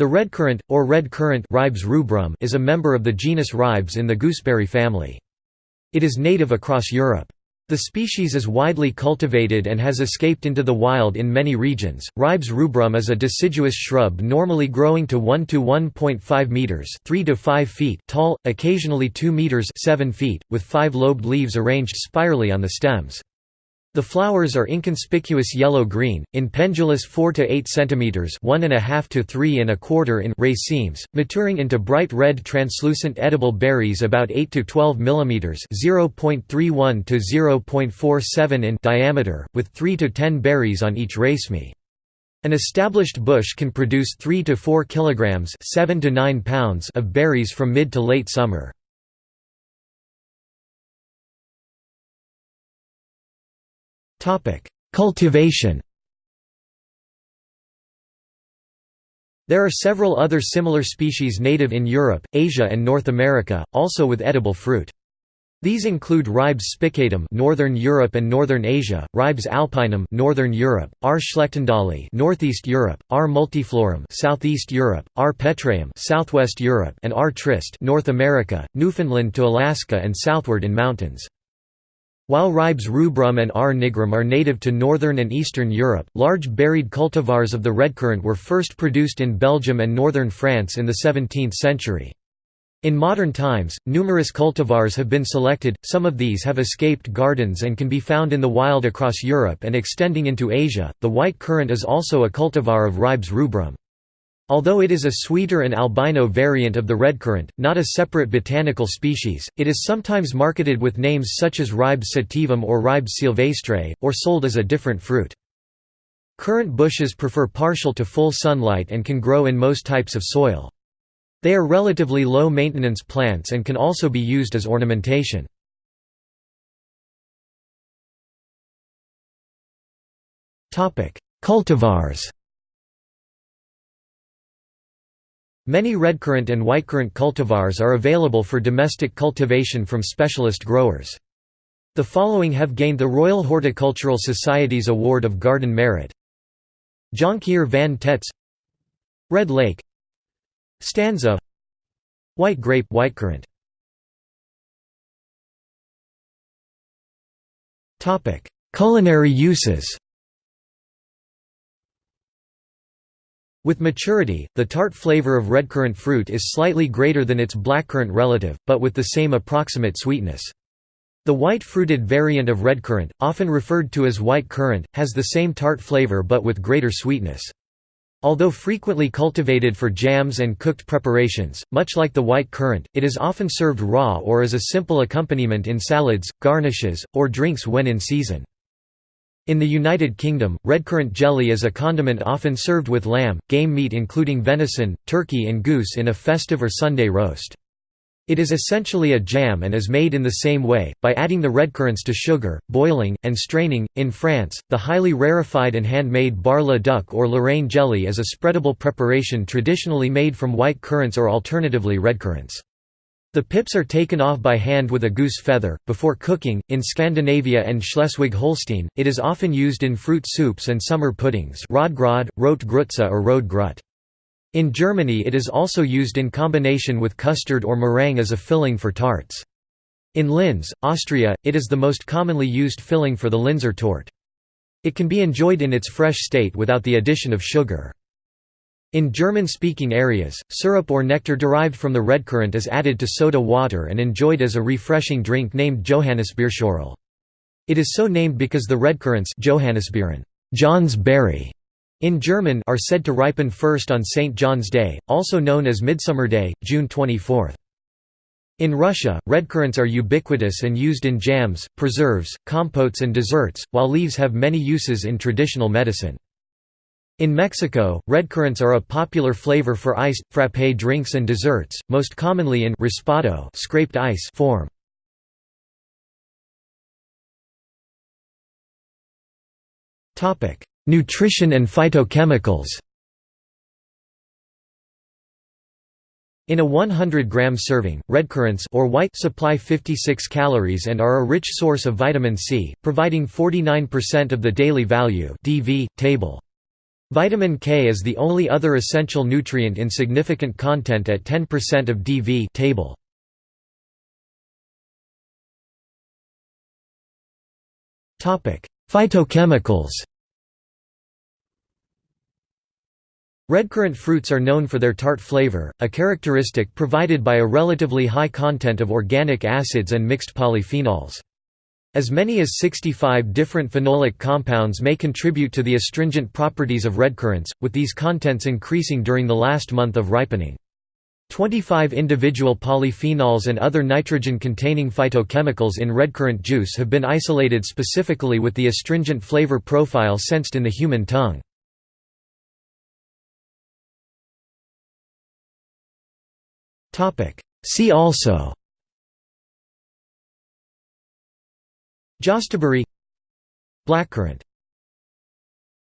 The redcurrant, or red currant Ribes rubrum is a member of the genus Ribes in the gooseberry family. It is native across Europe. The species is widely cultivated and has escaped into the wild in many regions. Ribes rubrum is a deciduous shrub normally growing to 1 to 1.5 meters, 3 to 5 feet tall, occasionally 2 meters, 7 feet, with five-lobed leaves arranged spirally on the stems. The flowers are inconspicuous yellow-green, in pendulous 4 to 8 cm (1.5 to 3 and a quarter in racemes, maturing into bright red translucent edible berries about 8 to 12 mm (0.31 to 0.47 in) diameter, with 3 to 10 berries on each raceme. An established bush can produce 3 to 4 kilograms (7 to 9 pounds) of berries from mid to late summer. Cultivation There are several other similar species native in Europe, Asia and North America, also with edible fruit. These include Ribes spicatum Northern Europe and Northern Asia, Ribes alpinum Northern Europe, R. schlechtendali Northeast Europe, R. multiflorum Southeast Europe, R. petraeum Southwest Europe and R. triste North America, Newfoundland to Alaska and southward in mountains. While Ribes rubrum and R. nigrum are native to northern and eastern Europe, large berried cultivars of the redcurrant were first produced in Belgium and northern France in the 17th century. In modern times, numerous cultivars have been selected, some of these have escaped gardens and can be found in the wild across Europe and extending into Asia. The white currant is also a cultivar of Ribes rubrum. Although it is a sweeter and albino variant of the redcurrant, not a separate botanical species, it is sometimes marketed with names such as Ribes sativum or Ribes sylvestre, or sold as a different fruit. Currant bushes prefer partial to full sunlight and can grow in most types of soil. They are relatively low-maintenance plants and can also be used as ornamentation. Cultivars Many redcurrant and whitecurrant cultivars are available for domestic cultivation from specialist growers. The following have gained the Royal Horticultural Society's Award of Garden Merit. Jonckheer van Tetz Red Lake Stanza White grape whitecurrant Culinary uses With maturity, the tart flavor of redcurrant fruit is slightly greater than its blackcurrant relative, but with the same approximate sweetness. The white-fruited variant of redcurrant, often referred to as white currant, has the same tart flavor but with greater sweetness. Although frequently cultivated for jams and cooked preparations, much like the white currant, it is often served raw or as a simple accompaniment in salads, garnishes, or drinks when in season. In the United Kingdom, redcurrant jelly is a condiment often served with lamb, game meat including venison, turkey and goose in a festive or Sunday roast. It is essentially a jam and is made in the same way, by adding the redcurrants to sugar, boiling, and straining. In France, the highly rarefied and handmade Bar-le-duc or Lorraine jelly is a spreadable preparation traditionally made from white currants or alternatively redcurrants. The pips are taken off by hand with a goose feather. Before cooking, in Scandinavia and Schleswig Holstein, it is often used in fruit soups and summer puddings or. In Germany it is also used in combination with custard or meringue as a filling for tarts. In Linz, Austria, it is the most commonly used filling for the Linzer torte. It can be enjoyed in its fresh state without the addition of sugar. In German-speaking areas, syrup or nectar derived from the redcurrant is added to soda water and enjoyed as a refreshing drink named Johannisbeerschorle. It is so named because the redcurrants Johannisbeeren, John's berry, in German are said to ripen first on St. John's Day, also known as Midsummer Day, June 24. In Russia, redcurrants are ubiquitous and used in jams, preserves, compotes and desserts, while leaves have many uses in traditional medicine. In Mexico, redcurrants are a popular flavor for iced, frappé drinks and desserts, most commonly in raspado scraped ice form. Nutrition and phytochemicals In a 100-gram serving, redcurrants or white supply 56 calories and are a rich source of vitamin C, providing 49% of the daily value DV, table. Vitamin K is the only other essential nutrient in significant content at 10% of DV table. Topic: Phytochemicals Redcurrant fruits are known for their tart flavor, a characteristic provided by a relatively high content of organic acids and mixed polyphenols. As many as 65 different phenolic compounds may contribute to the astringent properties of redcurrants, with these contents increasing during the last month of ripening. 25 individual polyphenols and other nitrogen-containing phytochemicals in redcurrant juice have been isolated specifically with the astringent flavor profile sensed in the human tongue. See also Jostaberry Blackcurrant